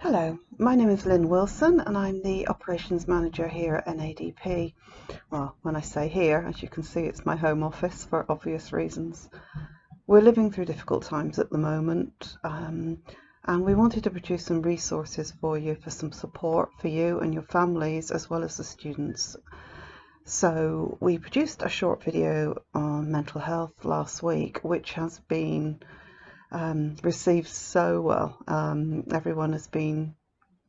Hello, my name is Lynn Wilson and I'm the Operations Manager here at NADP. Well, when I say here, as you can see, it's my home office for obvious reasons. We're living through difficult times at the moment um, and we wanted to produce some resources for you for some support for you and your families as well as the students. So we produced a short video on mental health last week which has been um, received so well. Um, everyone has been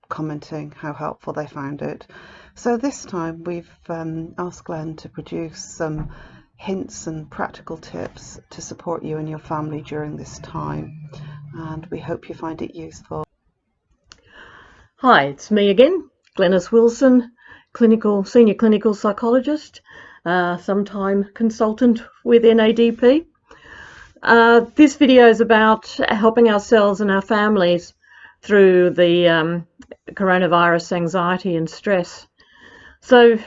commenting how helpful they found it. So this time we've um, asked Glenn to produce some hints and practical tips to support you and your family during this time and we hope you find it useful. Hi, it's me again, Glenys Wilson, clinical senior clinical psychologist, uh, sometime consultant with NADP. Uh, this video is about helping ourselves and our families through the um, coronavirus anxiety and stress. So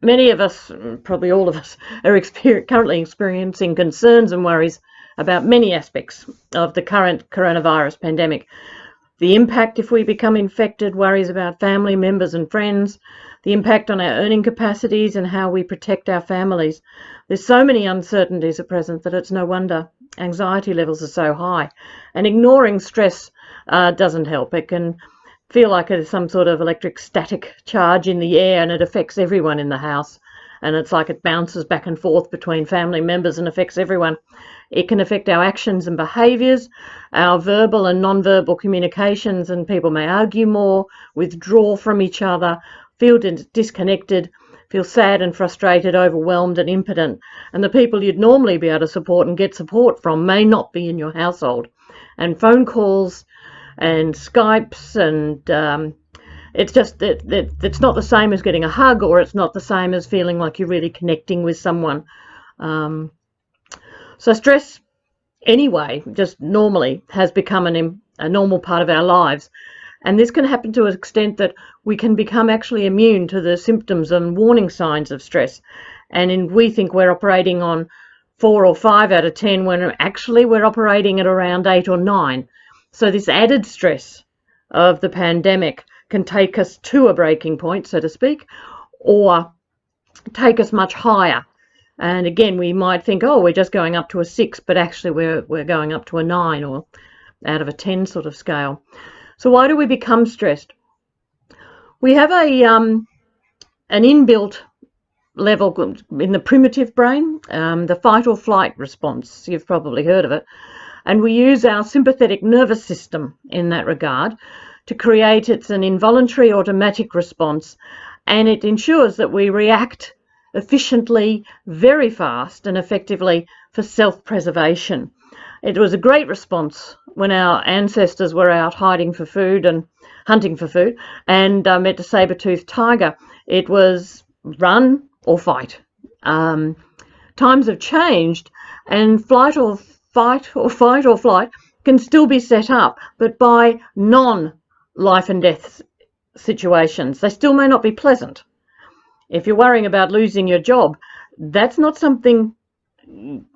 many of us, probably all of us, are exper currently experiencing concerns and worries about many aspects of the current coronavirus pandemic. The impact if we become infected, worries about family members and friends, the impact on our earning capacities and how we protect our families. There's so many uncertainties at present that it's no wonder anxiety levels are so high. And ignoring stress uh, doesn't help. It can feel like it's some sort of electric static charge in the air and it affects everyone in the house. And it's like it bounces back and forth between family members and affects everyone. It can affect our actions and behaviours, our verbal and non-verbal communications, and people may argue more, withdraw from each other, feel disconnected, feel sad and frustrated, overwhelmed and impotent. And the people you'd normally be able to support and get support from may not be in your household. And phone calls and Skypes and um, it's just that it, it, it's not the same as getting a hug or it's not the same as feeling like you're really connecting with someone. Um, so stress anyway, just normally has become an, a normal part of our lives. And this can happen to an extent that we can become actually immune to the symptoms and warning signs of stress. And in, we think we're operating on four or five out of 10 when actually we're operating at around eight or nine. So this added stress of the pandemic can take us to a breaking point, so to speak, or take us much higher. And again, we might think, oh, we're just going up to a six, but actually we're, we're going up to a nine or out of a 10 sort of scale. So why do we become stressed? We have a um, an inbuilt level in the primitive brain, um, the fight or flight response. You've probably heard of it. And we use our sympathetic nervous system in that regard to create it's an involuntary automatic response and it ensures that we react efficiently, very fast and effectively for self-preservation. It was a great response when our ancestors were out hiding for food and hunting for food and uh, met a saber-toothed tiger. It was run or fight. Um, times have changed and flight or fight or fight or flight can still be set up, but by non-life and death situations. They still may not be pleasant. If you're worrying about losing your job, that's not something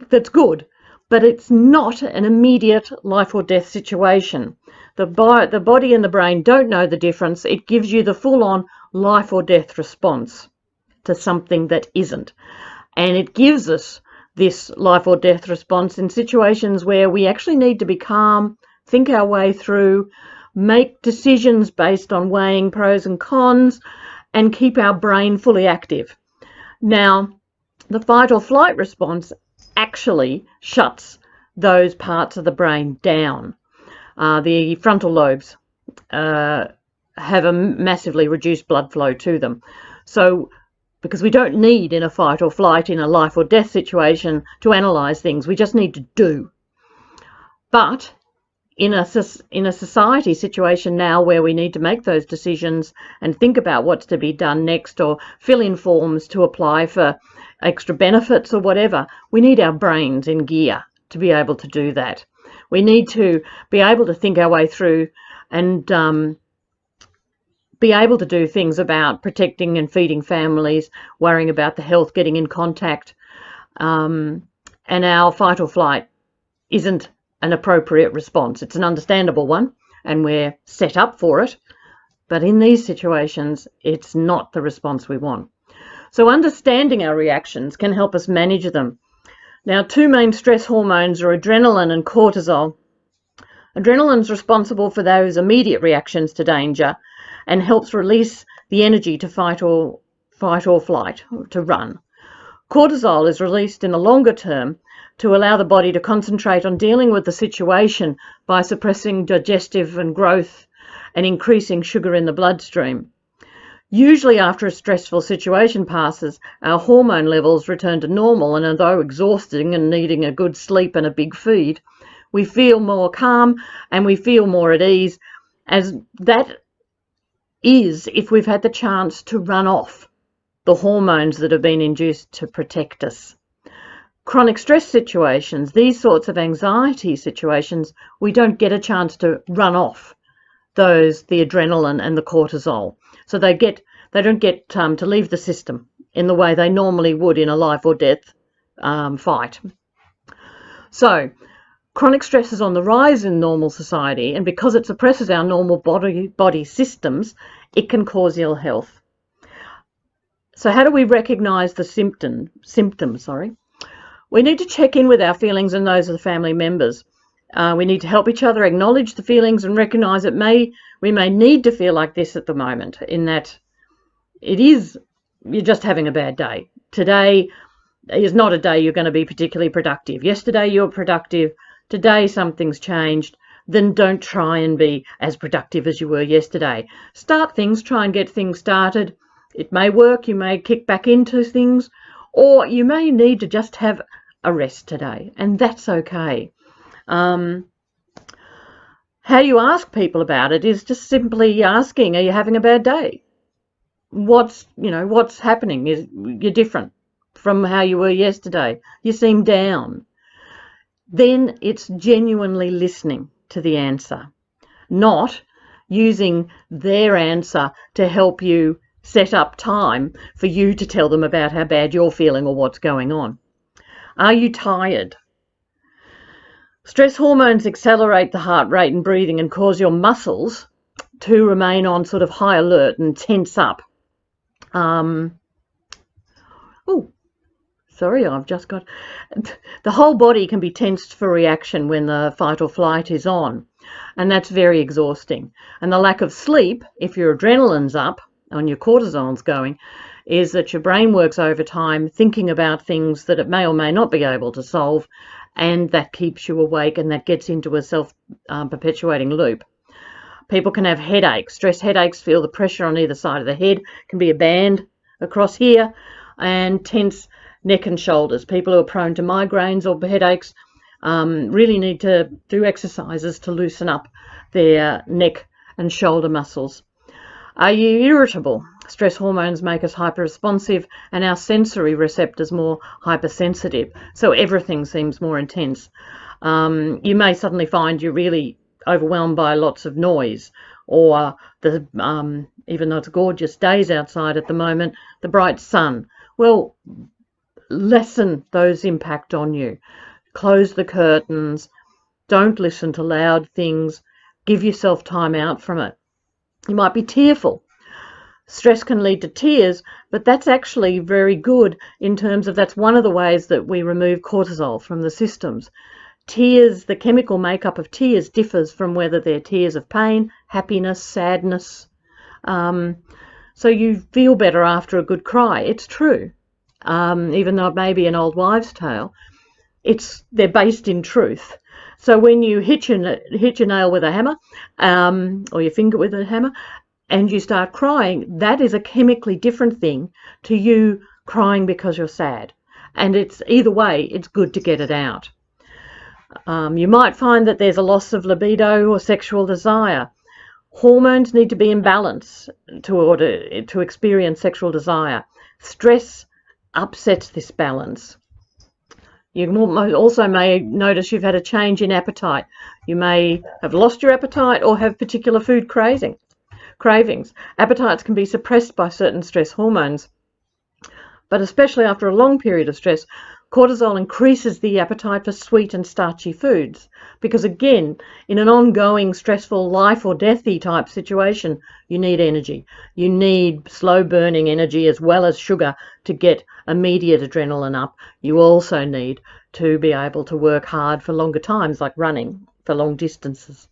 that's good but it's not an immediate life or death situation. The, bo the body and the brain don't know the difference. It gives you the full-on life or death response to something that isn't. And it gives us this life or death response in situations where we actually need to be calm, think our way through, make decisions based on weighing pros and cons, and keep our brain fully active. Now, the fight or flight response actually shuts those parts of the brain down. Uh, the frontal lobes uh, have a massively reduced blood flow to them. So because we don't need in a fight or flight in a life or death situation to analyze things, we just need to do. But in a, in a society situation now where we need to make those decisions and think about what's to be done next or fill in forms to apply for extra benefits or whatever, we need our brains in gear to be able to do that. We need to be able to think our way through and um, be able to do things about protecting and feeding families, worrying about the health, getting in contact. Um, and our fight or flight isn't an appropriate response. It's an understandable one, and we're set up for it. But in these situations, it's not the response we want. So understanding our reactions can help us manage them. Now, two main stress hormones are adrenaline and cortisol. Adrenaline is responsible for those immediate reactions to danger and helps release the energy to fight or fight or flight, to run. Cortisol is released in the longer term to allow the body to concentrate on dealing with the situation by suppressing digestive and growth and increasing sugar in the bloodstream. Usually after a stressful situation passes, our hormone levels return to normal and although exhausting and needing a good sleep and a big feed, we feel more calm and we feel more at ease as that is if we've had the chance to run off the hormones that have been induced to protect us. Chronic stress situations, these sorts of anxiety situations, we don't get a chance to run off those, the adrenaline and the cortisol. So they get, they don't get um, to leave the system in the way they normally would in a life or death um, fight. So chronic stress is on the rise in normal society, and because it suppresses our normal body body systems, it can cause ill health. So how do we recognize the symptom, symptoms? Sorry. We need to check in with our feelings and those of the family members. Uh, we need to help each other acknowledge the feelings and recognize that may we may need to feel like this at the moment in that it is you're just having a bad day. Today is not a day you're going to be particularly productive. Yesterday you were productive. Today something's changed. Then don't try and be as productive as you were yesterday. Start things, try and get things started it may work, you may kick back into things, or you may need to just have a rest today, and that's okay. Um, how you ask people about it is just simply asking, are you having a bad day? What's, you know, what's happening? Is you're different from how you were yesterday. You seem down. Then it's genuinely listening to the answer, not using their answer to help you set up time for you to tell them about how bad you're feeling or what's going on. Are you tired? Stress hormones accelerate the heart rate and breathing and cause your muscles to remain on sort of high alert and tense up. Um, oh, sorry, I've just got the whole body can be tensed for reaction when the fight or flight is on, and that's very exhausting. And the lack of sleep, if your adrenaline's up, on your cortisol's going is that your brain works overtime thinking about things that it may or may not be able to solve and that keeps you awake and that gets into a self um, perpetuating loop. People can have headaches, stress headaches, feel the pressure on either side of the head, can be a band across here, and tense neck and shoulders. People who are prone to migraines or headaches um, really need to do exercises to loosen up their neck and shoulder muscles. Are you irritable? Stress hormones make us hyperresponsive and our sensory receptors more hypersensitive. So everything seems more intense. Um, you may suddenly find you're really overwhelmed by lots of noise or the um, even though it's gorgeous days outside at the moment, the bright sun. Well, lessen those impact on you. Close the curtains. Don't listen to loud things. Give yourself time out from it. You might be tearful. Stress can lead to tears, but that's actually very good in terms of that's one of the ways that we remove cortisol from the systems. Tears, the chemical makeup of tears differs from whether they're tears of pain, happiness, sadness. Um, so you feel better after a good cry. It's true. Um, even though it may be an old wives' tale, it's they're based in truth. So when you hit your, nail with a hammer um, or your finger with a hammer and you start crying, that is a chemically different thing to you crying because you're sad. And it's either way, it's good to get it out. Um, you might find that there's a loss of libido or sexual desire. Hormones need to be in balance to order to experience sexual desire. Stress upsets this balance. You also may notice you've had a change in appetite. You may have lost your appetite or have particular food craving, cravings. Appetites can be suppressed by certain stress hormones, but especially after a long period of stress, Cortisol increases the appetite for sweet and starchy foods because, again, in an ongoing stressful life or deathy type situation, you need energy. You need slow burning energy as well as sugar to get immediate adrenaline up. You also need to be able to work hard for longer times, like running for long distances.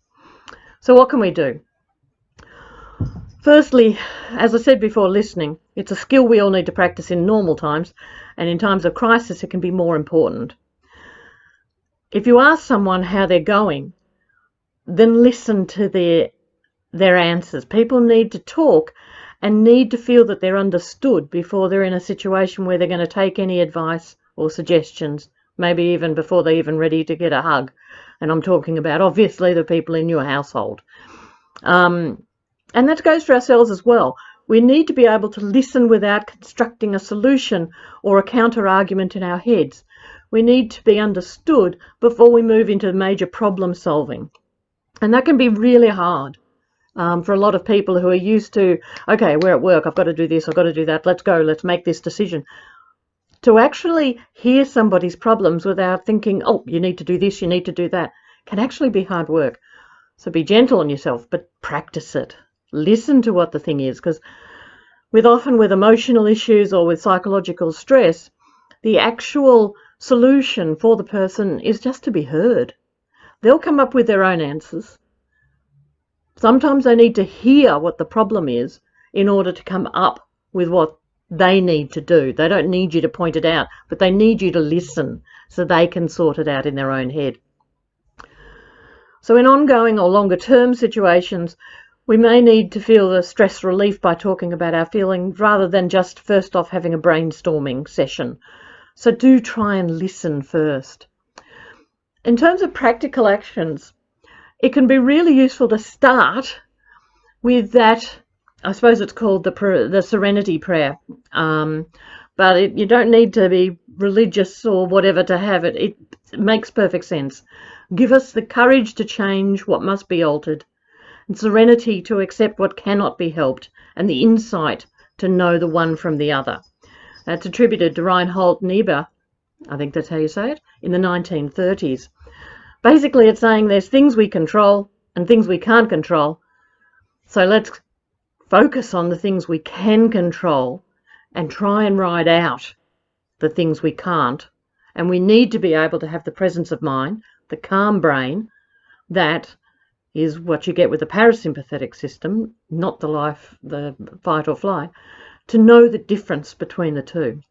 So, what can we do? Firstly, as I said before, listening. It's a skill we all need to practice in normal times, and in times of crisis, it can be more important. If you ask someone how they're going, then listen to their their answers. People need to talk and need to feel that they're understood before they're in a situation where they're going to take any advice or suggestions, maybe even before they're even ready to get a hug. And I'm talking about obviously the people in your household. Um, and that goes for ourselves as well. We need to be able to listen without constructing a solution or a counter argument in our heads. We need to be understood before we move into major problem solving. And that can be really hard um, for a lot of people who are used to, okay, we're at work, I've got to do this, I've got to do that, let's go, let's make this decision. To actually hear somebody's problems without thinking, oh, you need to do this, you need to do that, can actually be hard work. So be gentle on yourself, but practice it listen to what the thing is because with often with emotional issues or with psychological stress the actual solution for the person is just to be heard. They'll come up with their own answers. Sometimes they need to hear what the problem is in order to come up with what they need to do. They don't need you to point it out but they need you to listen so they can sort it out in their own head. So in ongoing or longer term situations we may need to feel the stress relief by talking about our feelings rather than just first off having a brainstorming session. So do try and listen first. In terms of practical actions, it can be really useful to start with that. I suppose it's called the the Serenity Prayer, um, but it, you don't need to be religious or whatever to have it. It makes perfect sense. Give us the courage to change what must be altered and serenity to accept what cannot be helped, and the insight to know the one from the other. That's attributed to Reinhold Niebuhr, I think that's how you say it, in the 1930s. Basically, it's saying there's things we control and things we can't control. So let's focus on the things we can control and try and ride out the things we can't. And we need to be able to have the presence of mind, the calm brain, that is what you get with the parasympathetic system, not the life, the fight or flight, to know the difference between the two.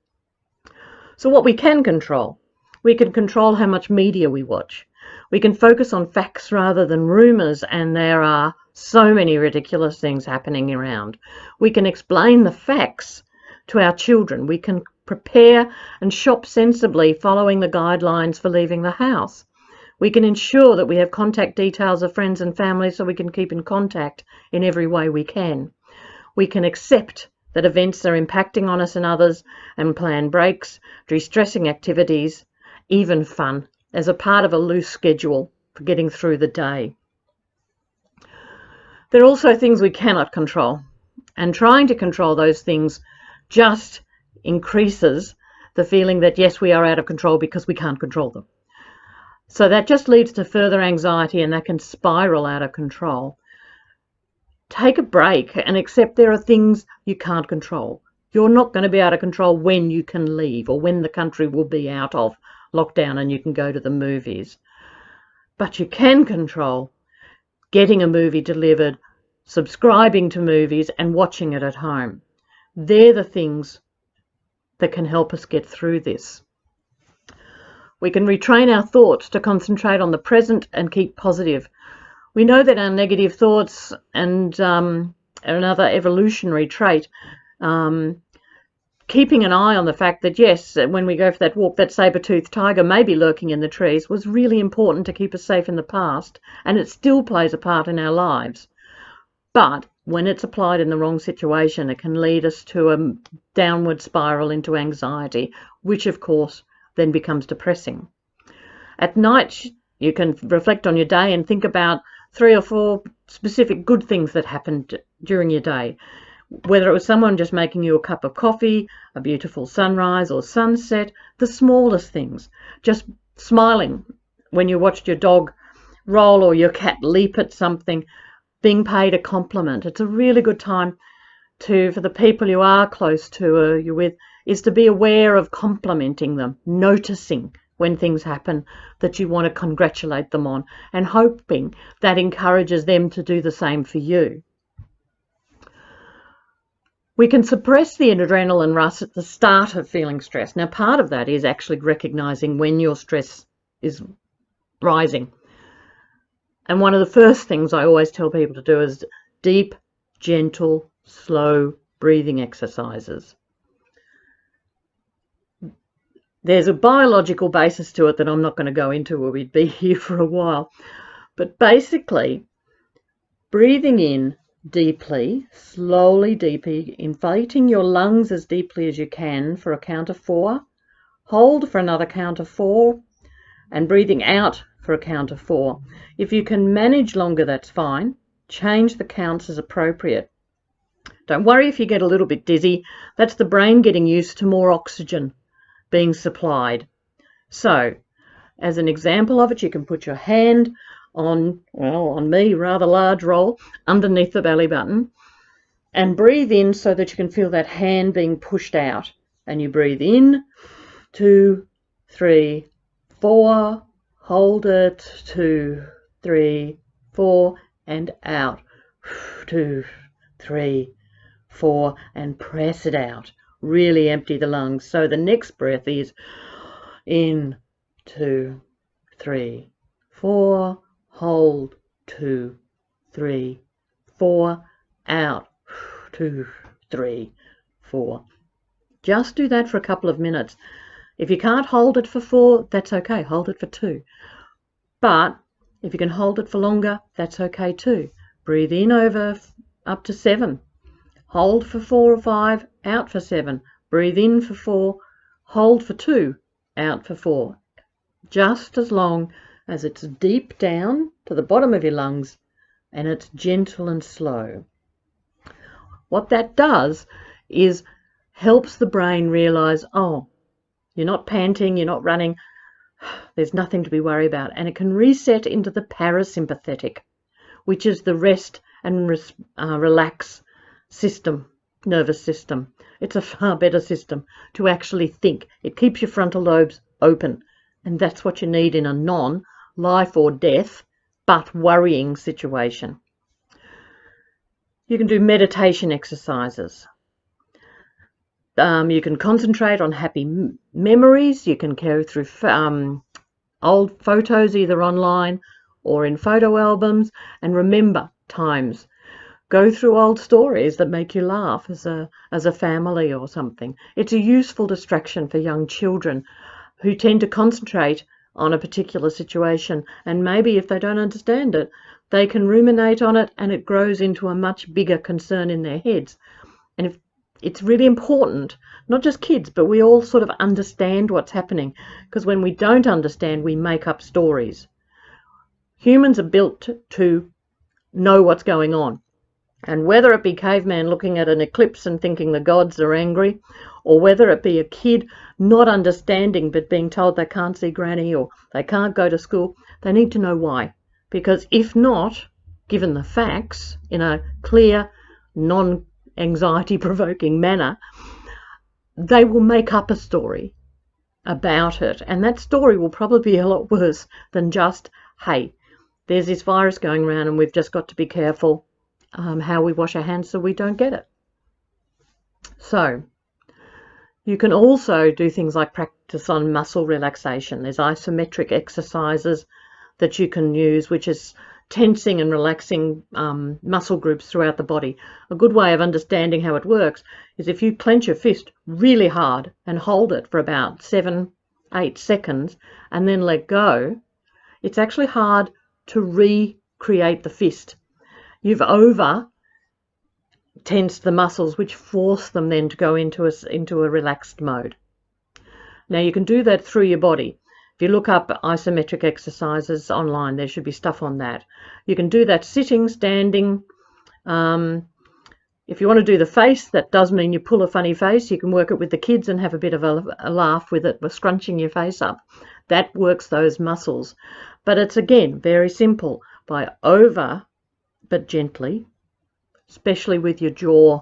So what we can control, we can control how much media we watch. We can focus on facts rather than rumours, and there are so many ridiculous things happening around. We can explain the facts to our children. We can prepare and shop sensibly following the guidelines for leaving the house. We can ensure that we have contact details of friends and family so we can keep in contact in every way we can. We can accept that events are impacting on us and others and plan breaks, de-stressing activities, even fun, as a part of a loose schedule for getting through the day. There are also things we cannot control, and trying to control those things just increases the feeling that yes, we are out of control because we can't control them. So that just leads to further anxiety and that can spiral out of control. Take a break and accept there are things you can't control. You're not going to be able to control when you can leave or when the country will be out of lockdown and you can go to the movies. But you can control getting a movie delivered, subscribing to movies, and watching it at home. They're the things that can help us get through this. We can retrain our thoughts to concentrate on the present and keep positive. We know that our negative thoughts and um, another evolutionary trait, um, keeping an eye on the fact that, yes, when we go for that walk, that saber-toothed tiger may be lurking in the trees was really important to keep us safe in the past, and it still plays a part in our lives. But when it's applied in the wrong situation, it can lead us to a downward spiral into anxiety, which, of course, then becomes depressing. At night, you can reflect on your day and think about three or four specific good things that happened during your day. Whether it was someone just making you a cup of coffee, a beautiful sunrise or sunset, the smallest things, just smiling when you watched your dog roll or your cat leap at something, being paid a compliment. It's a really good time to, for the people you are close to uh, or you're with, is to be aware of complimenting them, noticing when things happen that you want to congratulate them on, and hoping that encourages them to do the same for you. We can suppress the adrenaline rush at the start of feeling stress. Now, part of that is actually recognizing when your stress is rising. And one of the first things I always tell people to do is deep, gentle, slow breathing exercises. There's a biological basis to it that I'm not going to go into or we'd be here for a while. But basically, breathing in deeply, slowly, deeply, inflating your lungs as deeply as you can for a count of four, hold for another count of four, and breathing out for a count of four. If you can manage longer, that's fine. Change the counts as appropriate. Don't worry if you get a little bit dizzy. That's the brain getting used to more oxygen being supplied. So, as an example of it, you can put your hand on, well, on me, rather large roll underneath the belly button and breathe in so that you can feel that hand being pushed out. And you breathe in, two, three, four, hold it, two, three, four, and out, two, three, four, and press it out really empty the lungs. So the next breath is in, two, three, four, hold, two, three, four, out, two, three, four. Just do that for a couple of minutes. If you can't hold it for four, that's okay. Hold it for two. But if you can hold it for longer, that's okay too. Breathe in over up to seven. Hold for four or five, out for seven. Breathe in for four, hold for two, out for four. Just as long as it's deep down to the bottom of your lungs and it's gentle and slow. What that does is helps the brain realize, oh, you're not panting, you're not running, there's nothing to be worried about. And it can reset into the parasympathetic, which is the rest and uh, relax system, nervous system. It's a far better system to actually think. It keeps your frontal lobes open. And that's what you need in a non life or death, but worrying situation. You can do meditation exercises. Um, you can concentrate on happy memories. You can go through um, old photos either online or in photo albums and remember times go through old stories that make you laugh as a as a family or something. It's a useful distraction for young children who tend to concentrate on a particular situation and maybe if they don't understand it, they can ruminate on it and it grows into a much bigger concern in their heads. And if it's really important, not just kids, but we all sort of understand what's happening because when we don't understand, we make up stories. Humans are built to know what's going on. And whether it be caveman looking at an eclipse and thinking the gods are angry, or whether it be a kid not understanding but being told they can't see granny or they can't go to school, they need to know why. Because if not, given the facts in a clear, non anxiety provoking manner, they will make up a story about it. And that story will probably be a lot worse than just, hey, there's this virus going around and we've just got to be careful um, how we wash our hands so we don't get it. So you can also do things like practice on muscle relaxation. There's isometric exercises that you can use, which is tensing and relaxing um, muscle groups throughout the body. A good way of understanding how it works is if you clench your fist really hard and hold it for about seven, eight seconds and then let go, it's actually hard to recreate the fist you've over tensed the muscles which force them then to go into a, into a relaxed mode. Now you can do that through your body. If you look up isometric exercises online, there should be stuff on that. You can do that sitting, standing, um, If you want to do the face, that does mean you pull a funny face. You can work it with the kids and have a bit of a, a laugh with it, with scrunching your face up. That works those muscles. But it's again very simple by over, but gently, especially with your jaw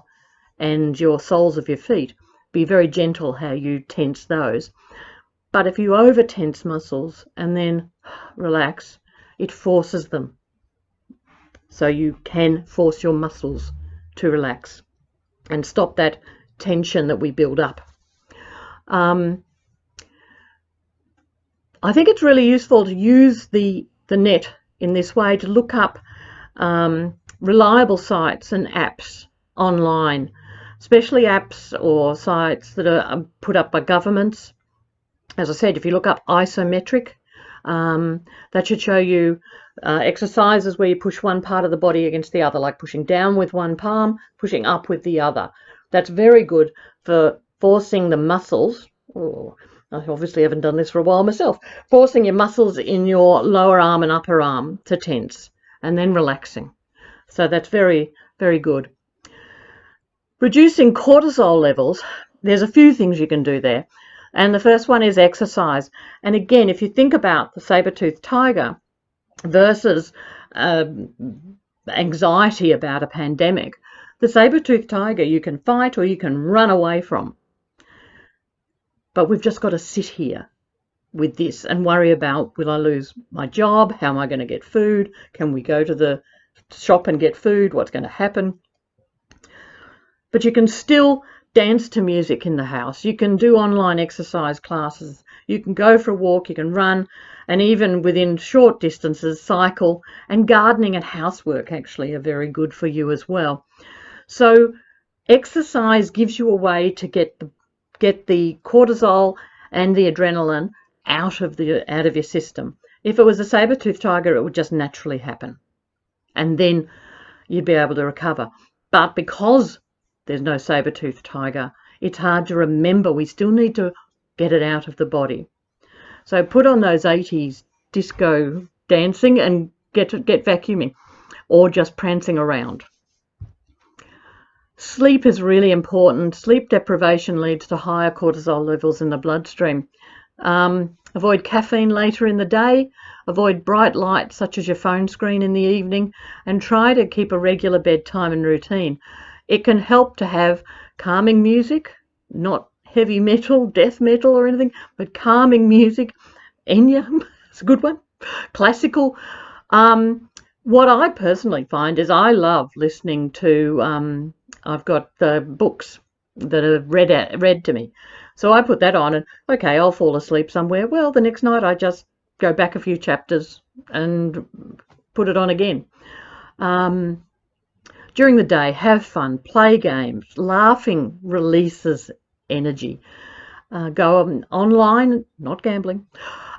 and your soles of your feet. Be very gentle how you tense those. But if you over tense muscles and then relax, it forces them. So you can force your muscles to relax and stop that tension that we build up. Um, I think it's really useful to use the, the net in this way to look up um, reliable sites and apps online, especially apps or sites that are um, put up by governments. As I said, if you look up isometric, um, that should show you uh, exercises where you push one part of the body against the other, like pushing down with one palm, pushing up with the other. That's very good for forcing the muscles. Oh, I obviously haven't done this for a while myself. Forcing your muscles in your lower arm and upper arm to tense and then relaxing. So that's very, very good. Reducing cortisol levels, there's a few things you can do there. And the first one is exercise. And again, if you think about the saber-toothed tiger versus um, anxiety about a pandemic, the saber-toothed tiger you can fight or you can run away from. But we've just got to sit here with this and worry about will I lose my job? How am I going to get food? Can we go to the shop and get food? What's going to happen? But you can still dance to music in the house. You can do online exercise classes. You can go for a walk, you can run, and even within short distances, cycle. And gardening and housework actually are very good for you as well. So exercise gives you a way to get the get the cortisol and the adrenaline out of the out of your system. If it was a saber-toothed tiger, it would just naturally happen. And then you'd be able to recover. But because there's no saber-toothed tiger. It's hard to remember. We still need to get it out of the body. So put on those 80s disco dancing and get get vacuuming or just prancing around. Sleep is really important. Sleep deprivation leads to higher cortisol levels in the bloodstream. Um, avoid caffeine later in the day. Avoid bright lights such as your phone screen in the evening and try to keep a regular bedtime and routine. It can help to have calming music, not heavy metal, death metal or anything, but calming music. Enya, it's a good one. Classical. Um, what I personally find is I love listening to, um, I've got the books that are read, at, read to me. So I put that on and, okay, I'll fall asleep somewhere. Well, the next night I just go back a few chapters and put it on again. Um, during the day, have fun, play games. Laughing releases energy. Uh, go on, online, not gambling.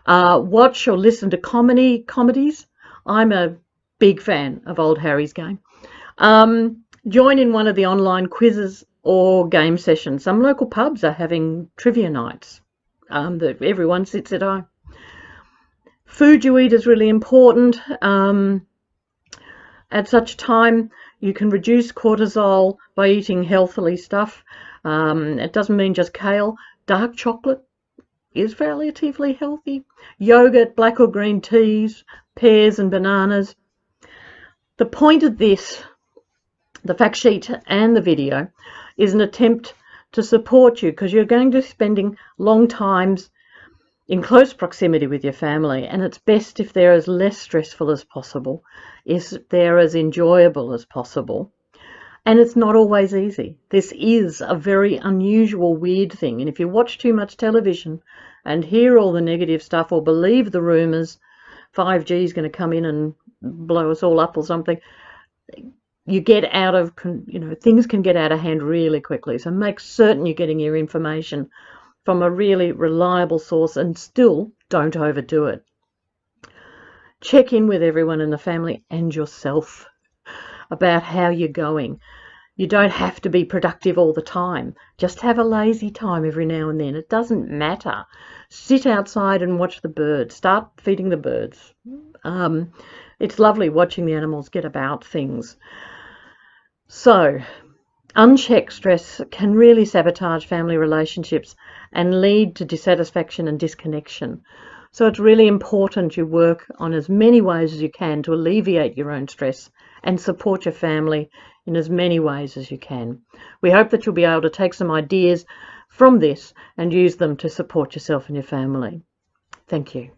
Uh, watch or listen to comedy comedies. I'm a big fan of Old Harry's game. Um, join in one of the online quizzes or game sessions. Some local pubs are having trivia nights um, that everyone sits at home. Food you eat is really important. Um, at such a time, you can reduce cortisol by eating healthily stuff. Um, it doesn't mean just kale. Dark chocolate is relatively healthy. Yogurt, black or green teas, pears and bananas. The point of this, the fact sheet and the video, is an attempt to support you because you're going to be spending long times in close proximity with your family and it's best if they're as less stressful as possible if they're as enjoyable as possible. And it's not always easy. This is a very unusual weird thing and if you watch too much television and hear all the negative stuff or believe the rumors 5g is going to come in and blow us all up or something you get out of you know things can get out of hand really quickly so make certain you're getting your information from a really reliable source and still don't overdo it. Check in with everyone in the family and yourself about how you're going. You don't have to be productive all the time. Just have a lazy time every now and then. It doesn't matter. Sit outside and watch the birds. Start feeding the birds. Um, it's lovely watching the animals get about things. So, Unchecked stress can really sabotage family relationships and lead to dissatisfaction and disconnection. So it's really important you work on as many ways as you can to alleviate your own stress and support your family in as many ways as you can. We hope that you'll be able to take some ideas from this and use them to support yourself and your family. Thank you.